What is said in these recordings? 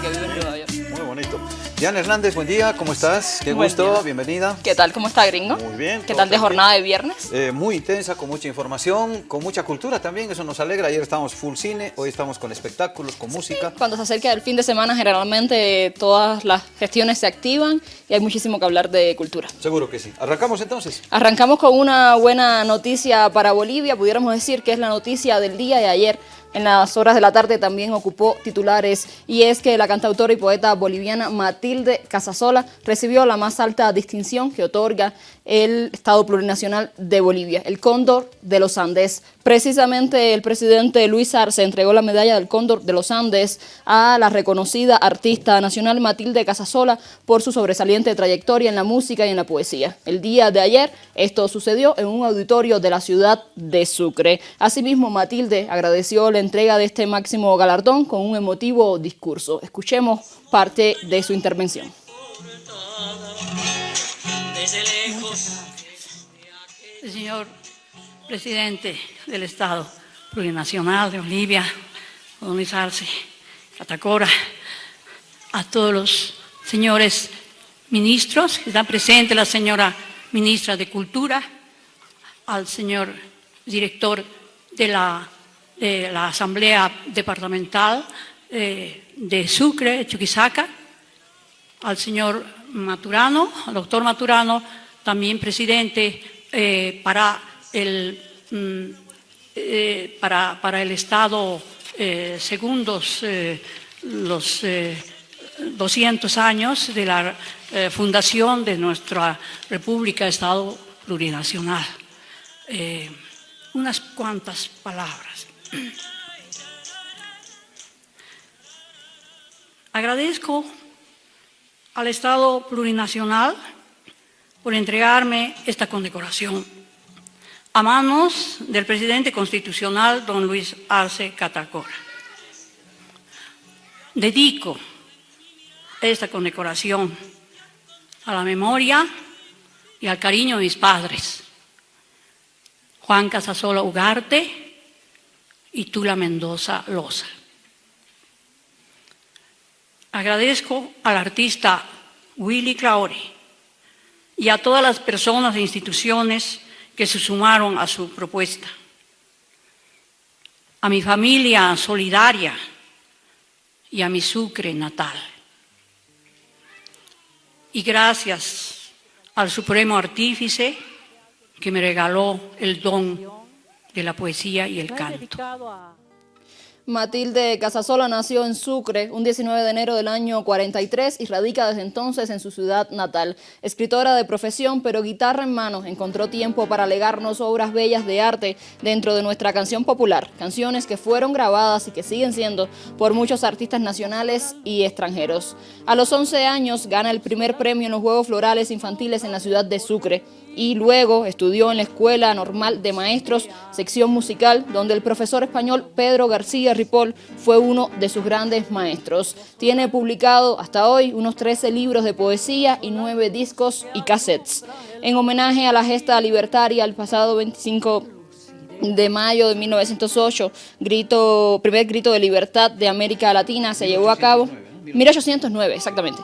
que vive en. Muy bonito. Diana Hernández, buen día, ¿cómo estás? Qué gusto, bienvenida. ¿Qué tal? ¿Cómo está, gringo? Muy bien. ¿Qué tal de jornada de viernes? Eh, muy intensa, con mucha información, con mucha cultura también, eso nos alegra. Ayer estábamos full cine, hoy estamos con espectáculos, con música. Cuando se acerca el fin de semana, generalmente todas las gestiones se activan y hay muchísimo que hablar de cultura. Seguro que sí. ¿Arrancamos entonces? Arrancamos con una buena noticia para Bolivia, pudiéramos decir que es la noticia del día de ayer en las horas de la tarde también ocupó titulares y es que la cantautora y poeta boliviana Matilde Casasola recibió la más alta distinción que otorga el Estado Plurinacional de Bolivia, el Cóndor de los Andes. Precisamente el presidente Luis Arce entregó la medalla del Cóndor de los Andes a la reconocida artista nacional Matilde Casasola por su sobresaliente trayectoria en la música y en la poesía. El día de ayer esto sucedió en un auditorio de la ciudad de Sucre. Asimismo, Matilde agradeció la entrega de este máximo galardón con un emotivo discurso. Escuchemos parte de su intervención. Señor presidente del Estado Plurinacional de Bolivia, don Luis Arce, Catacora, a todos los señores ministros, que están presentes la señora ministra de Cultura, al señor director de la Asamblea Departamental eh, de Sucre, Chuquisaca, al señor Maturano, al doctor Maturano, también presidente eh, para, el, mm, eh, para, para, el Estado segundos los 200 años de la fundación de nuestra República Estado Plurinacional. unas cuantas palabras. Agradezco al Estado Plurinacional por entregarme esta condecoración a manos del presidente constitucional don Luis Arce Catacora. Dedico esta condecoración a la memoria y al cariño de mis padres, Juan Casasola Ugarte y Tula Mendoza Loza. Agradezco al artista Willy Claure y a todas las personas e instituciones que se sumaron a su propuesta. A mi familia solidaria y a mi Sucre natal. Y gracias al Supremo Artífice que me regaló el don de la poesía y el canto. Matilde Casasola nació en Sucre un 19 de enero del año 43 y radica desde entonces en su ciudad natal. Escritora de profesión, pero guitarra en mano, encontró tiempo para legarnos obras bellas de arte dentro de nuestra canción popular. Canciones que fueron grabadas y que siguen siendo por muchos artistas nacionales y extranjeros. A los 11 años gana el primer premio en los Juegos Florales Infantiles en la ciudad de Sucre y luego estudió en la Escuela Normal de Maestros, sección musical, donde el profesor español Pedro García Ripoll fue uno de sus grandes maestros. Tiene publicado hasta hoy unos 13 libros de poesía y 9 discos y cassettes. En homenaje a la gesta libertaria el pasado 25 de mayo de 1908, grito, primer grito de libertad de América Latina se llevó a cabo, 1809 exactamente,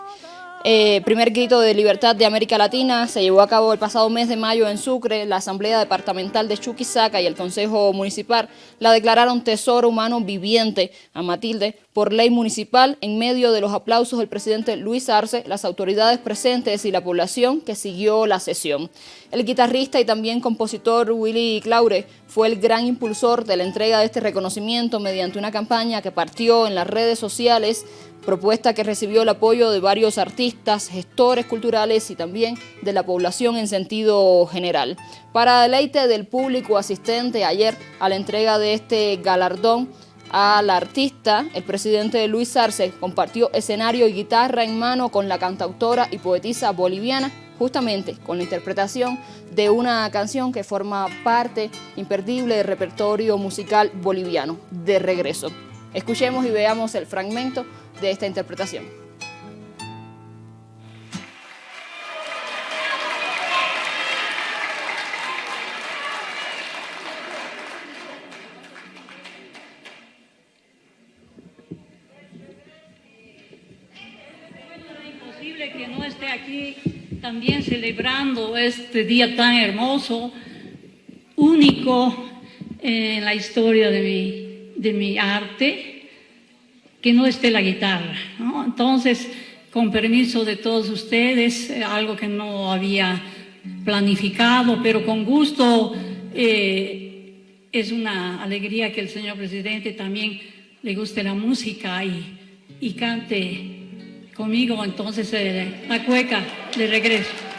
eh, primer grito de libertad de América Latina se llevó a cabo el pasado mes de mayo en Sucre. La Asamblea Departamental de Chuquisaca y el Consejo Municipal la declararon tesoro humano viviente a Matilde por ley municipal en medio de los aplausos del presidente Luis Arce, las autoridades presentes y la población que siguió la sesión. El guitarrista y también compositor Willy Claure fue el gran impulsor de la entrega de este reconocimiento mediante una campaña que partió en las redes sociales propuesta que recibió el apoyo de varios artistas, gestores culturales y también de la población en sentido general. Para deleite del público asistente ayer a la entrega de este galardón, al artista, el presidente Luis Arce compartió escenario y guitarra en mano con la cantautora y poetisa boliviana, justamente con la interpretación de una canción que forma parte imperdible del repertorio musical boliviano, De Regreso. Escuchemos y veamos el fragmento de esta interpretación. triste que no esté aquí también celebrando este día tan hermoso, único en la historia de mi, de mi arte, que no esté la guitarra. ¿no? Entonces, con permiso de todos ustedes, eh, algo que no había planificado, pero con gusto eh, es una alegría que el señor presidente también le guste la música y, cante conmigo entonces eh, la cueca de regreso.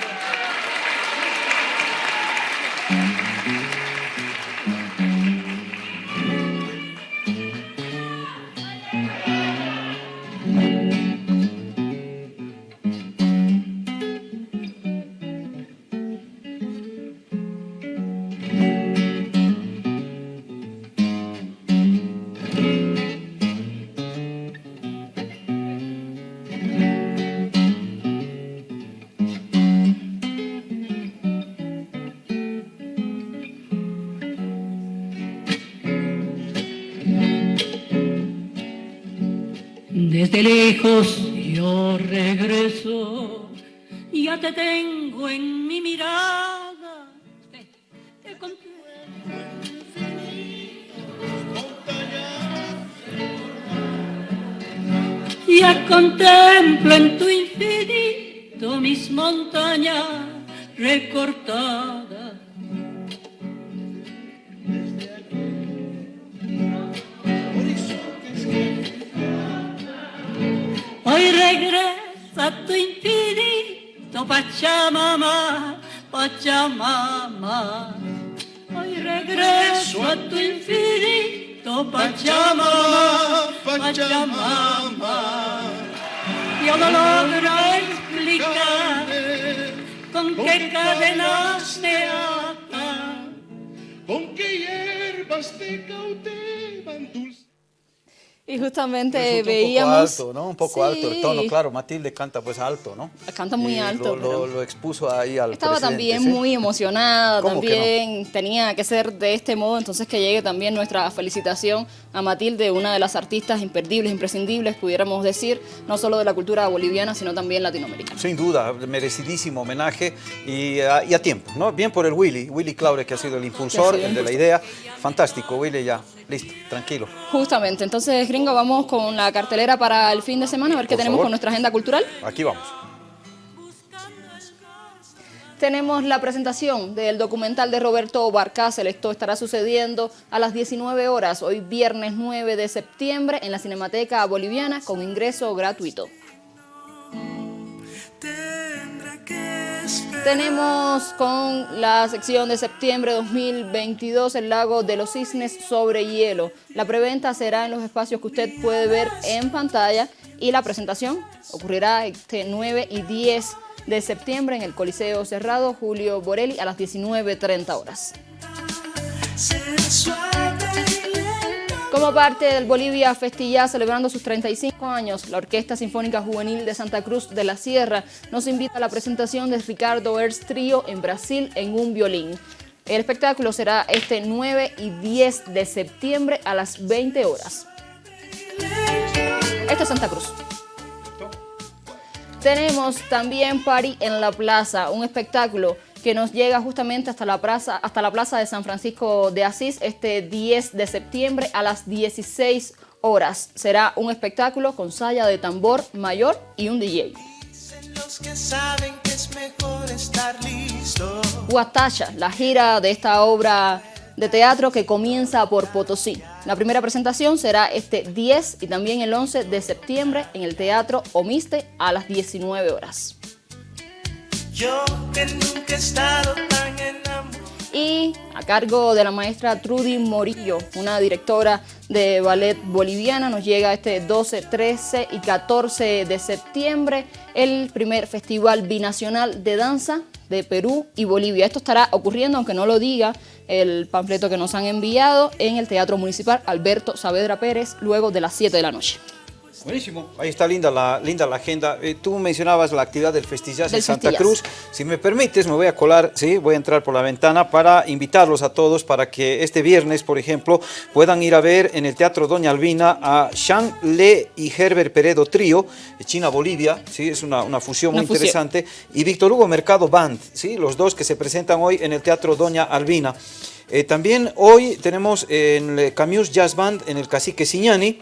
Desde lejos yo regreso, ya te tengo en mi mirada. Te Ya contemplo en tu infinito mis montañas recortadas. A tu infinito Pachamama, Pachamama. Hoy regreso a tu infinito Pachamama, Pachamama. Yo no logro explicar con qué cadenas te atan, con qué hierbas te cautivan dulce. Y justamente Resulta veíamos... Un poco alto, ¿no? Un poco alto el Sí. tono, claro. Matilde canta pues alto, ¿no? Canta muy Y alto, Lo, lo- pero- lo expuso ahí al Estaba también ¿sí? muy emocionada, ¿Cómo que también tenía que ser de este modo, entonces que llegue también nuestra felicitación a Matilde, una de las artistas imperdibles, imprescindibles, pudiéramos decir, no solo de la cultura boliviana, sino también latinoamericana. Sin duda, merecidísimo homenaje y a, y a tiempo, ¿no? Bien por el Willy, Willy Claure, que ha sido el impulsor, el de la idea. Fantástico, Willy, ya, listo, tranquilo. Justamente, entonces vamos con la cartelera para el fin de semana, a ver qué tenemos favor. con nuestra agenda cultural. Aquí vamos. Tenemos la presentación del documental de Roberto Barcácel. Esto estará sucediendo a las 19 horas, hoy viernes 9 de septiembre, en la Cinemateca Boliviana con ingreso gratuito. Tenemos con la sección de septiembre 2022 el lago de los cisnes sobre hielo. La preventa será en los espacios que usted puede ver en pantalla y la presentación ocurrirá este 9 y 10 de septiembre en el Coliseo Cerrado Julio Borelli a las 19.30 horas. Como parte del Bolivia Festillá celebrando sus 35 años, la Orquesta Sinfónica Juvenil de Santa Cruz de la Sierra nos invita a la presentación de Ricardo Ers Trío en Brasil en un violín. El espectáculo será este 9 y 10 de septiembre a las 20 horas. Esto es Santa Cruz. Tenemos también Party en la Plaza, un espectáculo que nos llega justamente hasta la plaza, hasta la plaza de San Francisco de Asís este 10 de septiembre a las 16 horas. Será un espectáculo con saya de tambor mayor y un DJ. Huatacha, la gira de esta obra de teatro que comienza por Potosí. La primera presentación será este 10 y también el 11 de septiembre en el Teatro Omiste a las 19 horas. Yo que nunca he estado tan enamorado. y a cargo de la maestra Trudy Morillo, una directora de ballet boliviana, nos llega este 12, 13 y 14 de septiembre el primer festival binacional de danza de Perú y Bolivia. Esto estará ocurriendo, aunque no lo diga el panfleto que nos han enviado, en el Teatro Municipal Alberto Saavedra Pérez, luego de las 7 de la noche. Buenísimo, ahí está linda la, linda la agenda. Eh, tú mencionabas la actividad del Festillas en Santa. Cruz. Si me permites, me voy a colar, sí, voy a entrar por la ventana para invitarlos a todos para que este viernes, por ejemplo, puedan ir a ver en el Teatro Doña Albina a Shang Le y Herbert Peredo Trío, de China Bolivia, sí, es una, una fusión Una muy fusión. interesante, y Víctor Hugo Mercado Band, sí, los dos que se presentan hoy en el Teatro Doña Albina. Eh, también hoy tenemos en el Camus Jazz Band en el Cacique Siñani.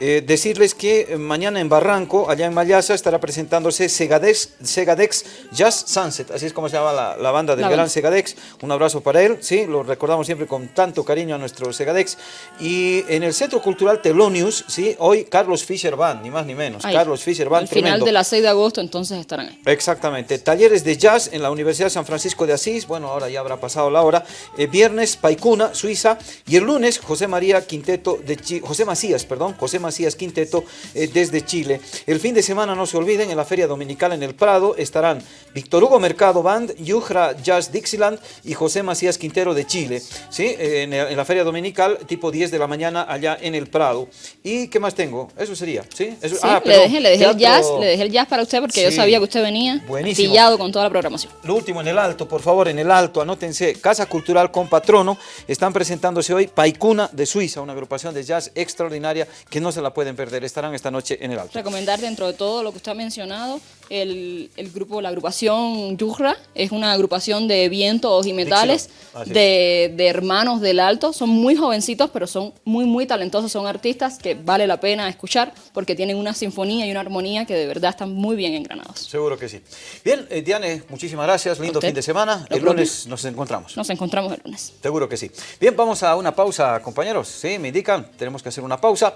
Eh, decirles que eh, mañana en Barranco, allá en Mayasa, estará presentándose Segadex, Segadex Jazz Sunset, así es como se llama la, la banda del La gran. Segadex. Un abrazo para él, sí, lo recordamos siempre con tanto cariño a nuestro Segadex. Y en el Centro Cultural Telonius, sí, hoy Carlos Fischer Band, ni más ni menos. Ahí, Carlos Fischer Band, Al final de la 6 de agosto, entonces estarán ahí. Exactamente. Talleres de jazz en la Universidad de San Francisco de Asís. Bueno, ahora ya habrá pasado la hora. Eh, viernes, Paicuna, Suiza. Y el lunes, José María Quinteto de Chi- José Macías, perdón, José Macías Quinteto eh, desde Chile. El fin de semana, no se olviden, en la Feria Dominical en el Prado estarán Víctor Hugo Mercado Band, Yujra Jazz Dixieland y José Macías Quintero de Chile. ¿sí? En, en la Feria Dominical, tipo 10 de la mañana, allá en el Prado. ¿Y qué más tengo? Eso sería, ¿sí? Eso- Sí, ah, le perdón, dejé, le dejé el jazz, le dejé el jazz para usted porque yo sabía que usted venía Buenísimo. pillado con toda la programación. Lo último en el alto, por favor, en el alto, anótense, Casa Cultural con Patrono, están presentándose hoy Paicuna de Suiza, una agrupación de jazz extraordinaria que no se la pueden perder, estarán esta noche en el alto. Recomendar dentro de todo lo que usted ha mencionado, el, el grupo, la agrupación Yujra, es una agrupación de vientos y metales de, de hermanos del alto. Son muy jovencitos, pero son muy, muy talentosos. Son artistas que vale la pena escuchar porque tienen una sinfonía y una armonía que de verdad están muy bien engranados. Seguro que sí. Bien, eh, Diane, muchísimas gracias, lindo fin de semana, el lunes nos encontramos. Nos encontramos el lunes. Seguro que sí. Bien, vamos a una pausa, compañeros. Sí, me indican, tenemos que hacer una pausa